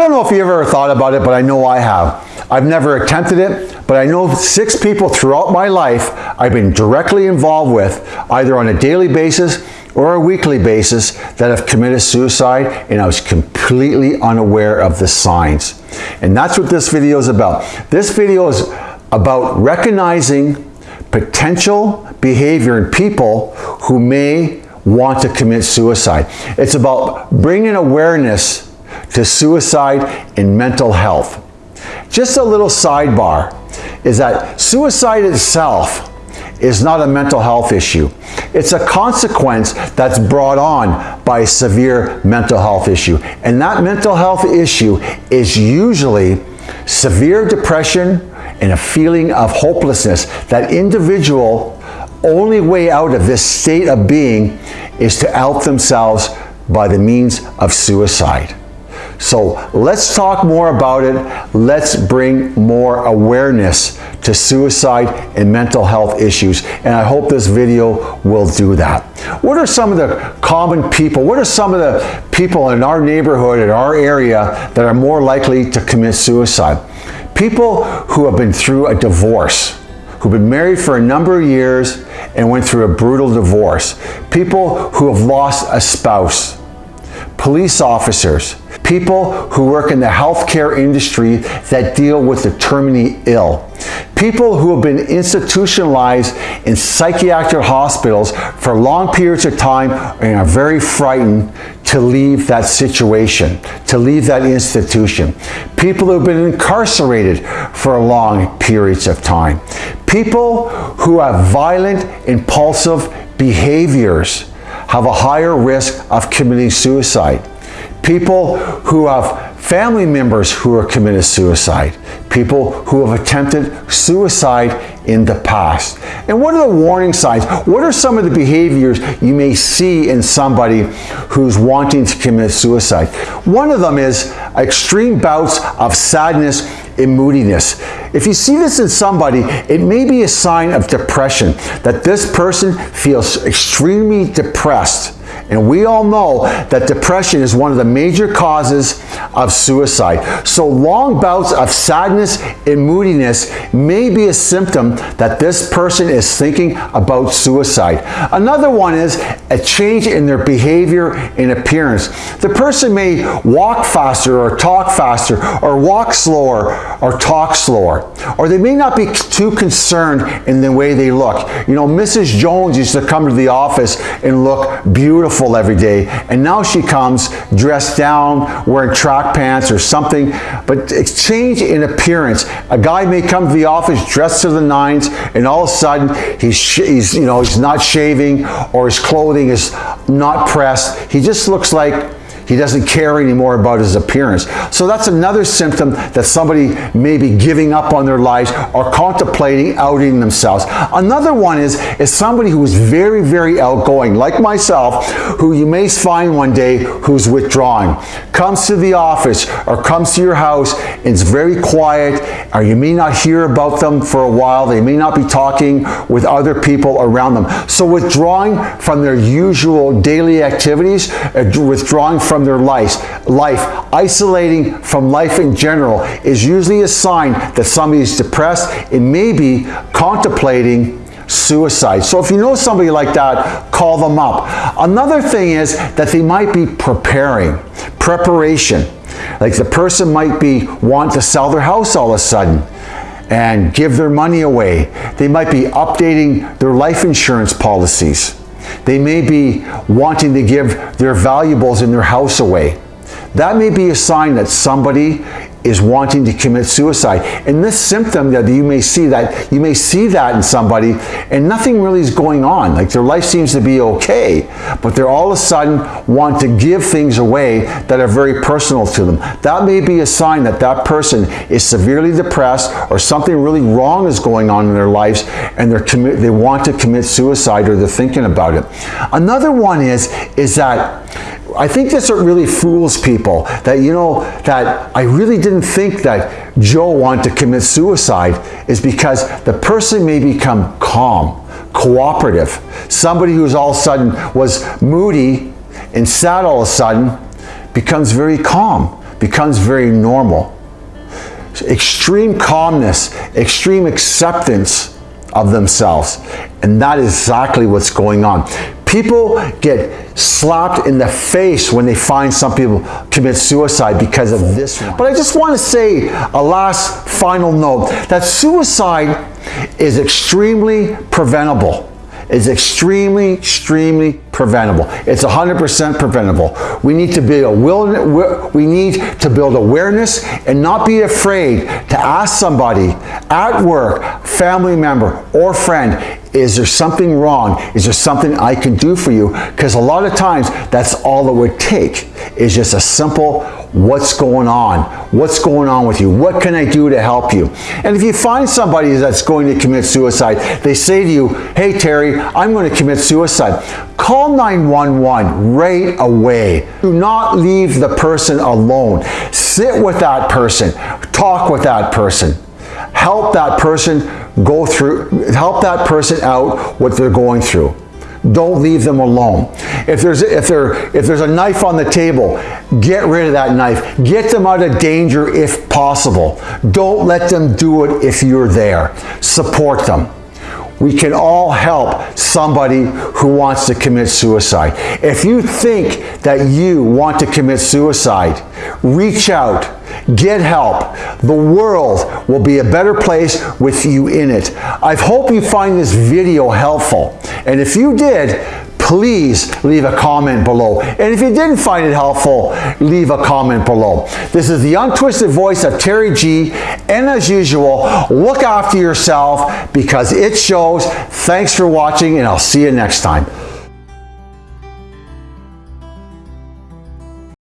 don't know if you ever thought about it, but I know I have. I've never attempted it, but I know six people throughout my life I've been directly involved with, either on a daily basis or a weekly basis, that have committed suicide, and I was completely unaware of the signs. And that's what this video is about. This video is about recognizing potential behavior in people who may want to commit suicide. It's about bringing awareness to suicide and mental health. Just a little sidebar is that suicide itself is not a mental health issue. It's a consequence that's brought on by a severe mental health issue. And that mental health issue is usually severe depression and a feeling of hopelessness. That individual only way out of this state of being is to out themselves by the means of suicide. So let's talk more about it. Let's bring more awareness to suicide and mental health issues. And I hope this video will do that. What are some of the common people? What are some of the people in our neighborhood, in our area that are more likely to commit suicide? People who have been through a divorce, who've been married for a number of years and went through a brutal divorce. People who have lost a spouse. Police officers, people who work in the healthcare industry that deal with the terminally ill, people who have been institutionalized in psychiatric hospitals for long periods of time and are very frightened to leave that situation, to leave that institution, people who have been incarcerated for long periods of time, people who have violent, impulsive behaviors have a higher risk of committing suicide people who have family members who have committed suicide, people who have attempted suicide in the past. And what are the warning signs? What are some of the behaviors you may see in somebody who's wanting to commit suicide? One of them is extreme bouts of sadness and moodiness. If you see this in somebody, it may be a sign of depression, that this person feels extremely depressed and we all know that depression is one of the major causes of suicide. So long bouts of sadness and moodiness may be a symptom that this person is thinking about suicide. Another one is a change in their behavior and appearance. The person may walk faster or talk faster or walk slower or talk slower. Or they may not be too concerned in the way they look. You know, Mrs. Jones used to come to the office and look beautiful beautiful every day. And now she comes dressed down, wearing track pants or something, but exchange in appearance. A guy may come to the office dressed to the nines and all of a sudden he's, he's, you know, he's not shaving or his clothing is not pressed. He just looks like he doesn't care anymore about his appearance. So that's another symptom that somebody may be giving up on their lives or contemplating outing themselves. Another one is, is somebody who is very, very outgoing, like myself, who you may find one day who's withdrawing, comes to the office or comes to your house and it's very quiet, or you may not hear about them for a while. They may not be talking with other people around them. So withdrawing from their usual daily activities, uh, withdrawing from from their life, life, isolating from life in general is usually a sign that somebody is depressed and maybe contemplating suicide. So if you know somebody like that, call them up. Another thing is that they might be preparing, preparation. Like the person might be want to sell their house all of a sudden and give their money away. They might be updating their life insurance policies. They may be wanting to give their valuables in their house away. That may be a sign that somebody is wanting to commit suicide. And this symptom that you may see that you may see that in somebody and nothing really is going on. Like their life seems to be okay, but they're all of a sudden want to give things away that are very personal to them. That may be a sign that that person is severely depressed or something really wrong is going on in their lives and they're commit they want to commit suicide or they're thinking about it. Another one is is that I think this really fools people that, you know, that I really didn't think that Joe wanted to commit suicide is because the person may become calm, cooperative. Somebody who's all of a sudden was moody and sad all of a sudden becomes very calm becomes very normal. Extreme calmness, extreme acceptance of themselves. And that is exactly what's going on. People get slapped in the face when they find some people commit suicide because of this one. But I just want to say a last final note that suicide is extremely preventable is extremely, extremely preventable. It's 100% preventable. We need to be a will, we need to build awareness and not be afraid to ask somebody at work, family member, or friend, is there something wrong? Is there something I can do for you? Because a lot of times that's all it would take is just a simple what's going on? What's going on with you? What can I do to help you? And if you find somebody that's going to commit suicide, they say to you, hey Terry, I'm going to commit suicide. Call 911 right away. Do not leave the person alone. Sit with that person. Talk with that person. Help that person go through, help that person out what they're going through. Don't leave them alone. If there's, if, there, if there's a knife on the table, get rid of that knife. Get them out of danger if possible. Don't let them do it if you're there. Support them. We can all help somebody who wants to commit suicide. If you think that you want to commit suicide, reach out, get help. The world will be a better place with you in it. I hope you find this video helpful. And if you did, please leave a comment below. And if you didn't find it helpful, leave a comment below. This is the untwisted voice of Terry G. And as usual, look after yourself because it shows. Thanks for watching and I'll see you next time.